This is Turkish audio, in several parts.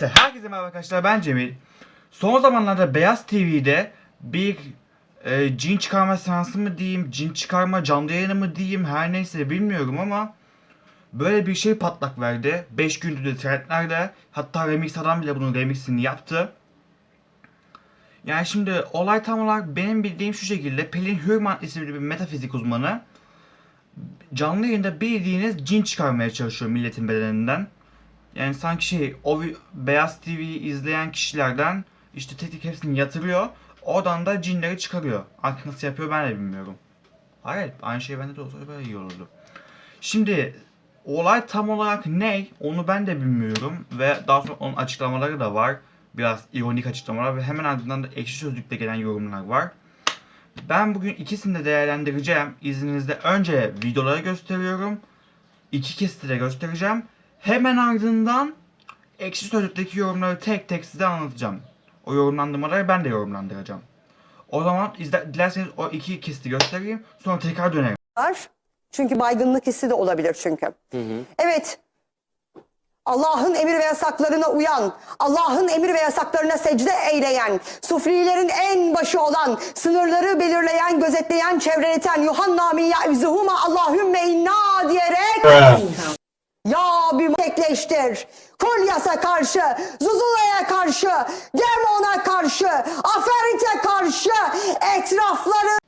Herkese merhaba arkadaşlar ben Cemil. Son zamanlarda Beyaz TV'de bir e, cin çıkarma seansı mı diyeyim, cin çıkarma canlı yayını mı diyeyim her neyse bilmiyorum ama böyle bir şey patlak verdi. 5 gündür de trendlerde hatta remix adam bile bunun remixini yaptı. Yani şimdi olay tam olarak benim bildiğim şu şekilde Pelin Hürman isimli bir metafizik uzmanı canlı yayında bildiğiniz cin çıkarmaya çalışıyor milletin bedeninden. Yani sanki şey o Beyaz TV'yi izleyen kişilerden işte tek tek hepsini yatırıyor. Oradan da cinleri çıkarıyor. Artık nasıl yapıyor ben de bilmiyorum. Hayır aynı şey bende de olsa böyle iyi olurdu. Şimdi olay tam olarak ne onu ben de bilmiyorum. Ve daha sonra onun açıklamaları da var. Biraz ironik açıklamalar ve hemen ardından da ekşi sözlükte gelen yorumlar var. Ben bugün ikisini de değerlendireceğim. İzninizle önce videoları gösteriyorum. İki kesiti de göstereceğim. Hemen ardından ekşi sözlükteki yorumları tek tek size anlatacağım. O yorumlandırmaları ben de yorumlandıracağım. O zaman izle, dilerseniz o iki kesiti göstereyim. Sonra tekrar dönerim. var. Çünkü baygınlık hissi de olabilir çünkü. Evet. Allah'ın emir ve yasaklarına uyan, Allah'ın emir ve yasaklarına secde eyleyen, sufrilerin en başı olan, sınırları belirleyen, gözetleyen, çevreleten, Yuhanna min ya'vizuhuma Allahümme inna diyerek ya bir tekleştir. Kolyas'a karşı, Zuzula'ya karşı, Demon'a karşı, Aferit'e karşı etrafları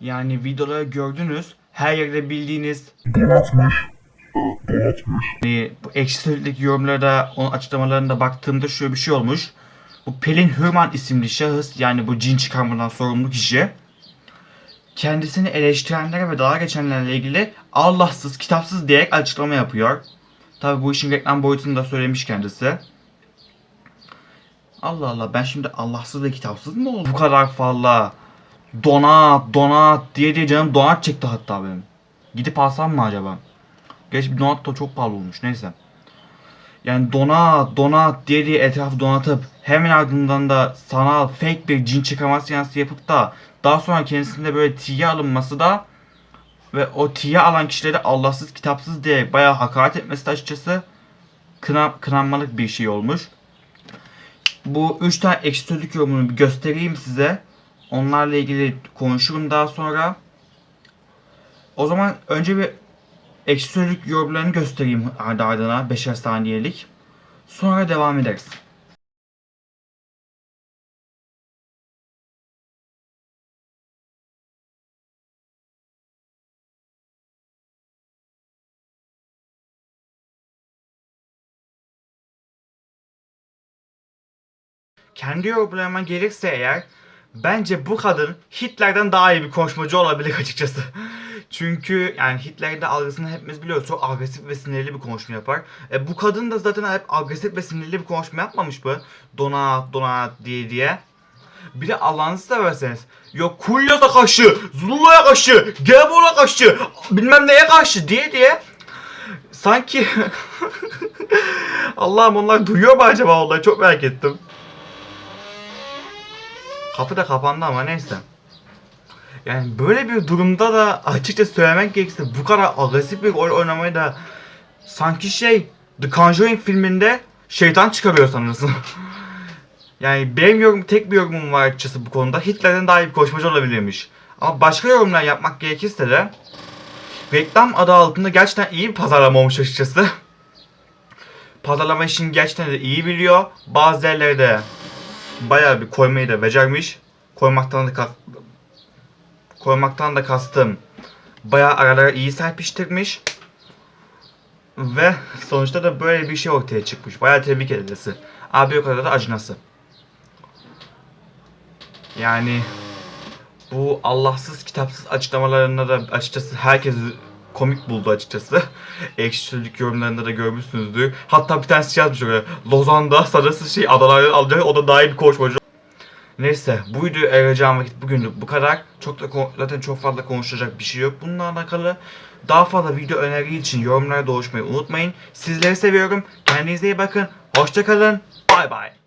Yani videoları gördünüz. Her yerde bildiğiniz Donatmış. Donatmış. Hani bu ekşi sözlükteki yorumlara da onun açıklamalarına baktığımda şöyle bir şey olmuş. Bu Pelin Hürman isimli şahıs yani bu cin çıkarmadan sorumlu kişi kendisini eleştirenlere ve dalga geçenlerle ilgili Allahsız, kitapsız diyerek açıklama yapıyor. Tabi bu işin reklam boyutunu da söylemiş kendisi. Allah Allah ben şimdi Allahsız ve kitapsız mı oldum? Bu kadar fazla donat, donat diye diye canım donat çekti hatta benim. Gidip alsam mı acaba? Geç donat da çok pahalı olmuş neyse. Yani donat donat diye diye etrafı donatıp hemen ardından da sanal fake bir cin çıkarma seansı yapıp da daha sonra kendisinde böyle tiye alınması da ve o tiye alan kişileri Allahsız kitapsız diye bayağı hakaret etmesi de açıkçası kına, kınanmalık bir şey olmuş. Bu 3 tane ekşi sözlük yorumunu göstereyim size. Onlarla ilgili konuşurum daha sonra. O zaman önce bir ekşi sözlük yorumlarını göstereyim ardı ardına 5'er saniyelik. Sonra devam ederiz. Kendi yorumlarıma gelirse eğer bence bu kadın Hitler'den daha iyi bir konuşmacı olabilir açıkçası. Çünkü yani Hitler'de algısını hepimiz biliyoruz. Çok agresif ve sinirli bir konuşma yapar. E, bu kadın da zaten hep agresif ve sinirli bir konuşma yapmamış mı? Donat, donat diye diye. Bir de Allah'ını severseniz. Yok Kulya'ya karşı, Zula'ya karşı, Gebor'a karşı, bilmem neye karşı diye diye. Sanki Allah'ım onlar duyuyor mu acaba onları çok merak ettim. Kapı da kapandı ama neyse. Yani böyle bir durumda da açıkça söylemek gerekirse bu kadar agresif bir rol oynamayı da sanki şey The Conjuring filminde şeytan çıkarıyor sanırsın. yani benim yorum, tek bir yorumum var açıkçası bu konuda. Hitler'den daha iyi bir konuşmacı olabilirmiş. Ama başka yorumlar yapmak gerekirse de reklam adı altında gerçekten iyi bir pazarlama olmuş açıkçası. Pazarlama işini gerçekten de iyi biliyor. Bazı yerlerde bayağı bir koymayı da becermiş. Koymaktan da koymaktan da kastım bayağı aralara iyi serpiştirmiş. Ve sonuçta da böyle bir şey ortaya çıkmış. Bayağı tebrik edilesi. Abi o kadar da acınası. Yani bu Allahsız kitapsız açıklamalarında da açıkçası herkes komik buldu açıkçası. Ekşi yorumlarında da görmüşsünüzdür. Hatta bir tanesi şey yazmış oraya. Lozan'da sarısı şey adalardan alacak o da daha iyi bir koşmacı. Neyse bu videoyu ayıracağım vakit bugünlük bu kadar. Çok da zaten çok fazla konuşacak bir şey yok bununla alakalı. Daha fazla video öneri için yorumlara doluşmayı unutmayın. Sizleri seviyorum. Kendinize iyi bakın. Hoşçakalın. Bay bay.